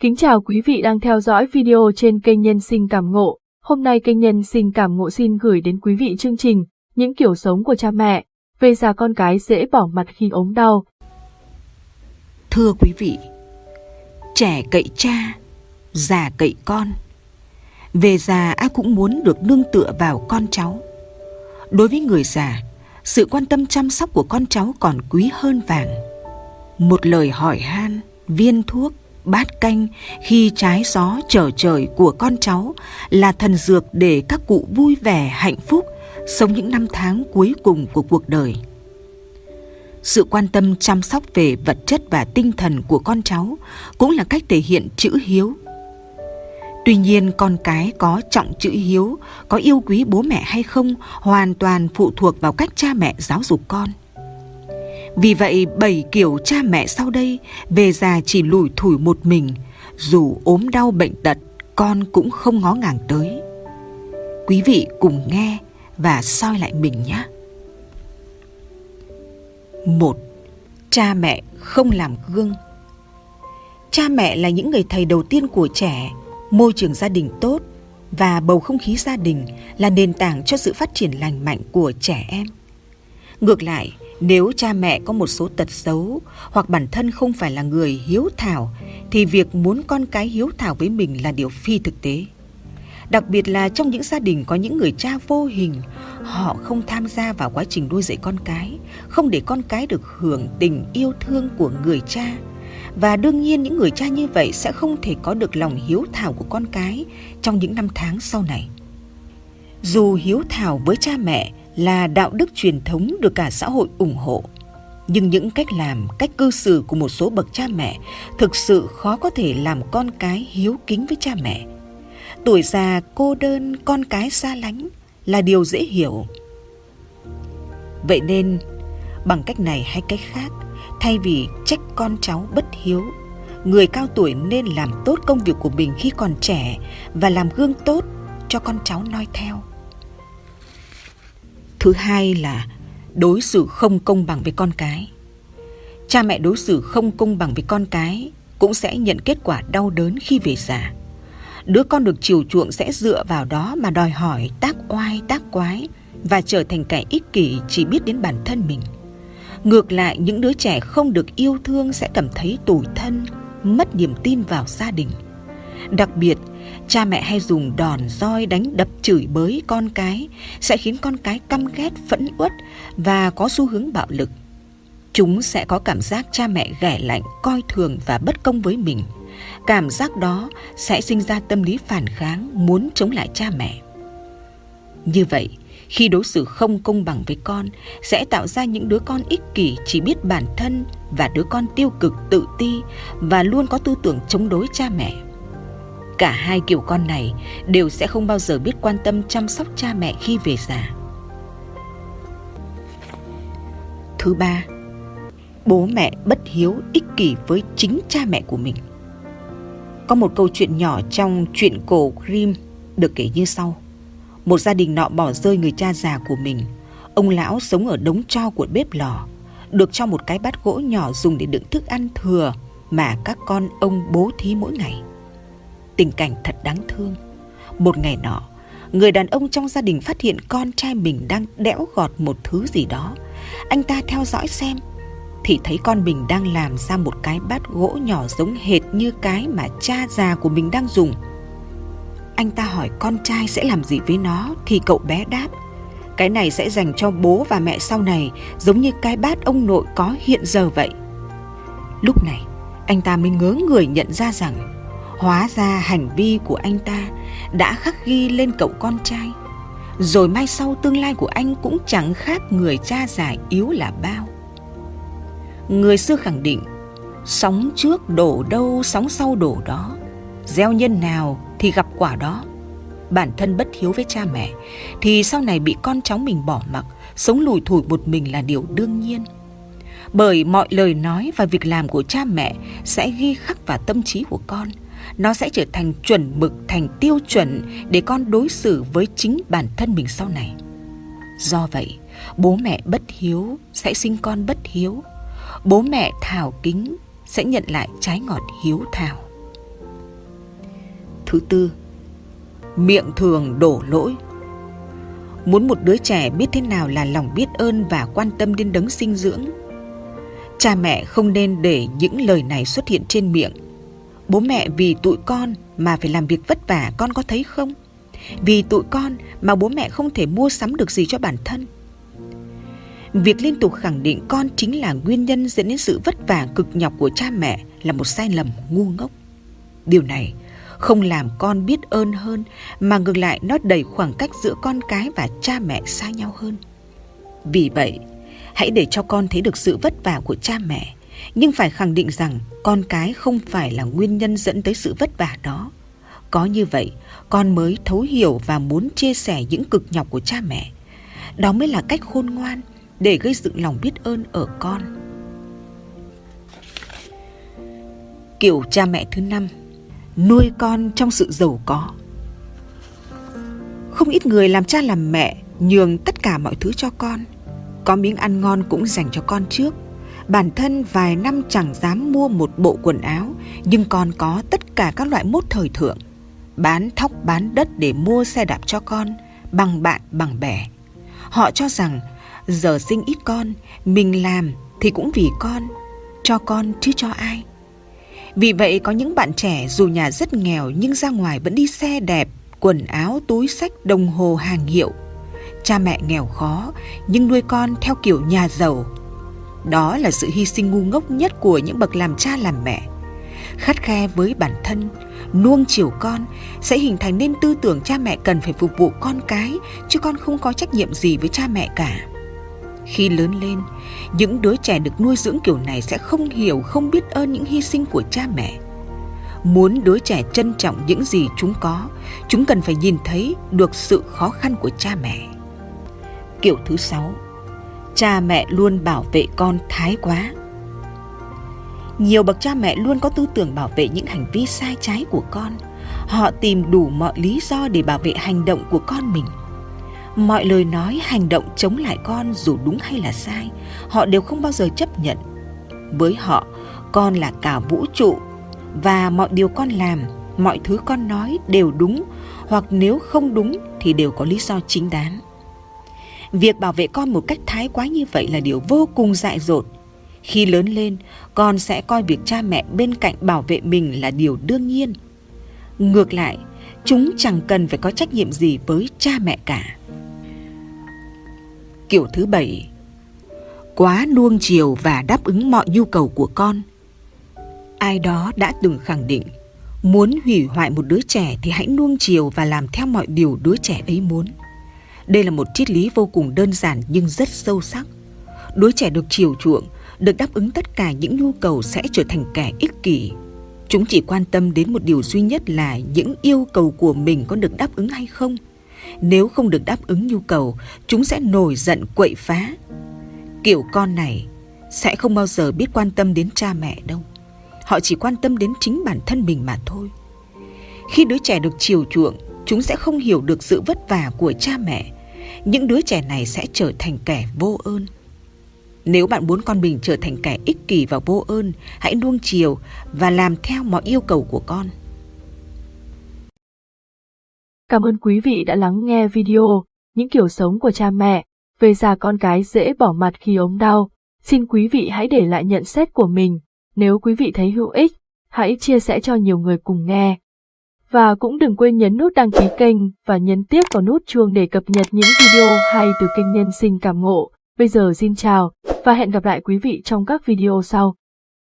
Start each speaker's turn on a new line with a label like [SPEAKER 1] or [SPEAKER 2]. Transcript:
[SPEAKER 1] Kính chào quý vị đang theo dõi video trên kênh Nhân sinh cảm ngộ. Hôm nay kênh Nhân sinh cảm ngộ xin gửi đến quý vị chương trình Những kiểu sống của cha mẹ, về già con cái dễ bỏ mặt khi ốm đau.
[SPEAKER 2] Thưa quý vị, trẻ cậy cha, già cậy con. Về già ai cũng muốn được nương tựa vào con cháu. Đối với người già, sự quan tâm chăm sóc của con cháu còn quý hơn vàng. Một lời hỏi han, viên thuốc, bát canh khi trái gió trở trời của con cháu là thần dược để các cụ vui vẻ hạnh phúc sống những năm tháng cuối cùng của cuộc đời. Sự quan tâm chăm sóc về vật chất và tinh thần của con cháu cũng là cách thể hiện chữ hiếu. Tuy nhiên, con cái có trọng chữ hiếu, có yêu quý bố mẹ hay không hoàn toàn phụ thuộc vào cách cha mẹ giáo dục con vì vậy bảy kiểu cha mẹ sau đây về già chỉ lủi thủi một mình, dù ốm đau bệnh tật con cũng không ngó ngàng tới. Quý vị cùng nghe và soi lại mình nhé. Một, cha mẹ không làm gương. Cha mẹ là những người thầy đầu tiên của trẻ, môi trường gia đình tốt và bầu không khí gia đình là nền tảng cho sự phát triển lành mạnh của trẻ em. Ngược lại, nếu cha mẹ có một số tật xấu hoặc bản thân không phải là người hiếu thảo thì việc muốn con cái hiếu thảo với mình là điều phi thực tế. Đặc biệt là trong những gia đình có những người cha vô hình, họ không tham gia vào quá trình nuôi dạy con cái, không để con cái được hưởng tình yêu thương của người cha. Và đương nhiên những người cha như vậy sẽ không thể có được lòng hiếu thảo của con cái trong những năm tháng sau này. Dù hiếu thảo với cha mẹ là đạo đức truyền thống được cả xã hội ủng hộ. Nhưng những cách làm, cách cư xử của một số bậc cha mẹ thực sự khó có thể làm con cái hiếu kính với cha mẹ. Tuổi già, cô đơn, con cái xa lánh là điều dễ hiểu. Vậy nên, bằng cách này hay cách khác, thay vì trách con cháu bất hiếu, người cao tuổi nên làm tốt công việc của mình khi còn trẻ và làm gương tốt cho con cháu noi theo. Thứ hai là đối xử không công bằng với con cái. Cha mẹ đối xử không công bằng với con cái cũng sẽ nhận kết quả đau đớn khi về già. Đứa con được chiều chuộng sẽ dựa vào đó mà đòi hỏi tác oai tác quái và trở thành kẻ ích kỷ chỉ biết đến bản thân mình. Ngược lại, những đứa trẻ không được yêu thương sẽ cảm thấy tủi thân, mất niềm tin vào gia đình. Đặc biệt, cha mẹ hay dùng đòn roi đánh đập chửi bới con cái sẽ khiến con cái căm ghét phẫn uất và có xu hướng bạo lực. Chúng sẽ có cảm giác cha mẹ ghẻ lạnh coi thường và bất công với mình. Cảm giác đó sẽ sinh ra tâm lý phản kháng muốn chống lại cha mẹ. Như vậy khi đối xử không công bằng với con sẽ tạo ra những đứa con ích kỷ chỉ biết bản thân và đứa con tiêu cực tự ti và luôn có tư tưởng chống đối cha mẹ. Cả hai kiểu con này đều sẽ không bao giờ biết quan tâm chăm sóc cha mẹ khi về già. Thứ ba, bố mẹ bất hiếu ích kỷ với chính cha mẹ của mình. Có một câu chuyện nhỏ trong truyện cổ Grimm được kể như sau. Một gia đình nọ bỏ rơi người cha già của mình. Ông lão sống ở đống tro của bếp lò, được cho một cái bát gỗ nhỏ dùng để đựng thức ăn thừa mà các con ông bố thí mỗi ngày tình cảnh thật đáng thương. Một ngày nọ, người đàn ông trong gia đình phát hiện con trai mình đang đẽo gọt một thứ gì đó. Anh ta theo dõi xem, thì thấy con mình đang làm ra một cái bát gỗ nhỏ giống hệt như cái mà cha già của mình đang dùng. Anh ta hỏi con trai sẽ làm gì với nó thì cậu bé đáp cái này sẽ dành cho bố và mẹ sau này giống như cái bát ông nội có hiện giờ vậy. Lúc này, anh ta mới ngớ người nhận ra rằng Hóa ra hành vi của anh ta đã khắc ghi lên cậu con trai. Rồi mai sau tương lai của anh cũng chẳng khác người cha già yếu là bao. Người xưa khẳng định, sóng trước đổ đâu, sóng sau đổ đó. Gieo nhân nào thì gặp quả đó. Bản thân bất hiếu với cha mẹ thì sau này bị con cháu mình bỏ mặc, sống lùi thủi một mình là điều đương nhiên bởi mọi lời nói và việc làm của cha mẹ sẽ ghi khắc vào tâm trí của con nó sẽ trở thành chuẩn mực thành tiêu chuẩn để con đối xử với chính bản thân mình sau này do vậy bố mẹ bất hiếu sẽ sinh con bất hiếu bố mẹ thảo kính sẽ nhận lại trái ngọt hiếu thảo Thứ tư, miệng thường đổ lỗi. Muốn một đứa trẻ biết thế nào là lòng biết ơn và quan tâm đến đấng sinh dưỡng, cha mẹ không nên để những lời này xuất hiện trên miệng. Bố mẹ vì tụi con mà phải làm việc vất vả con có thấy không? Vì tụi con mà bố mẹ không thể mua sắm được gì cho bản thân. Việc liên tục khẳng định con chính là nguyên nhân dẫn đến sự vất vả cực nhọc của cha mẹ là một sai lầm ngu ngốc. Điều này không làm con biết ơn hơn mà ngược lại nó đẩy khoảng cách giữa con cái và cha mẹ xa nhau hơn. Vì vậy, hãy để cho con thấy được sự vất vả của cha mẹ, nhưng phải khẳng định rằng con cái không phải là nguyên nhân dẫn tới sự vất vả đó. Có như vậy, con mới thấu hiểu và muốn chia sẻ những cực nhọc của cha mẹ. Đó mới là cách khôn ngoan để gây dựng lòng biết ơn ở con. Kiểu cha mẹ thứ năm nuôi con trong sự giàu có. Không ít người làm cha làm mẹ nhường tất cả mọi thứ cho con. Có miếng ăn ngon cũng dành cho con trước. Bản thân vài năm chẳng dám mua một bộ quần áo, nhưng con có tất cả các loại mốt thời thượng. Bán thóc bán đất để mua xe đạp cho con, bằng bạn bằng bè. Họ cho rằng giờ sinh ít con, mình làm thì cũng vì con, cho con chứ cho ai. Vì vậy có những bạn trẻ dù nhà rất nghèo nhưng ra ngoài vẫn đi xe đẹp, quần áo, túi sách, đồng hồ hàng hiệu. Cha mẹ nghèo khó nhưng nuôi con theo kiểu nhà giàu. Đó là sự hy sinh ngu ngốc nhất của những bậc làm cha làm mẹ. Khắt khe với bản thân, nuông chiều con sẽ hình thành nên tư tưởng cha mẹ cần phải phục vụ con cái chứ con không có trách nhiệm gì với cha mẹ cả. Khi lớn lên, những đứa trẻ được nuôi dưỡng kiểu này sẽ không hiểu, không biết ơn những hy sinh của cha mẹ. Muốn đứa trẻ trân trọng những gì chúng có, chúng cần phải nhìn thấy được sự khó khăn của cha mẹ. Kiểu thứ sáu, cha mẹ luôn bảo vệ con thái quá. Nhiều bậc cha mẹ luôn có tư tưởng bảo vệ những hành vi sai trái của con. Họ tìm đủ mọi lý do để bảo vệ hành động của con mình mọi lời nói, hành động chống lại con dù đúng hay là sai, họ đều không bao giờ chấp nhận với họ, con là cả vũ trụ và mọi điều con làm, mọi thứ con nói đều đúng, hoặc nếu không đúng thì đều có lý do chính đáng việc bảo vệ con một cách thái quá như vậy là điều vô cùng dại dột. Khi lớn lên, con sẽ coi việc cha mẹ bên cạnh bảo vệ mình là điều đương nhiên. Ngược lại, chúng chẳng cần phải có trách nhiệm gì với cha mẹ cả. Kiểu thứ bảy, Quá nuông chiều và đáp ứng mọi nhu cầu của con. Ai đó đã từng khẳng định, Muốn hủy hoại một đứa trẻ thì hãy nuông chiều và làm theo mọi điều đứa trẻ ấy muốn. Đây là một triết lý vô cùng đơn giản nhưng rất sâu sắc Đứa trẻ được chiều chuộng, được đáp ứng tất cả những nhu cầu sẽ trở thành kẻ ích kỷ Chúng chỉ quan tâm đến một điều duy nhất là những yêu cầu của mình có được đáp ứng hay không – nếu không được đáp ứng nhu cầu, chúng sẽ nổi giận quậy phá. Kiểu con này sẽ không bao giờ biết quan tâm đến cha mẹ đâu. Họ chỉ quan tâm đến chính bản thân mình mà thôi. Khi đứa trẻ được chiều chuộng, chúng sẽ không hiểu được sự vất vả của cha mẹ. Những đứa trẻ này sẽ trở thành kẻ vô ơn. Nếu bạn muốn con mình trở thành kẻ ích kỷ và vô ơn, hãy nuông chiều và làm theo mọi yêu cầu của con.
[SPEAKER 1] Cảm ơn quý vị đã lắng nghe video Những kiểu sống của cha mẹ về già con cái dễ bỏ mặt khi ốm đau. Xin quý vị hãy để lại nhận xét của mình. Nếu quý vị thấy hữu ích, hãy chia sẻ cho nhiều người cùng nghe. Và cũng đừng quên nhấn nút đăng ký kênh và nhấn tiếp vào nút chuông để cập nhật những video hay từ kênh Nhân sinh cảm ngộ. Bây giờ xin chào và hẹn gặp lại quý vị trong các video sau.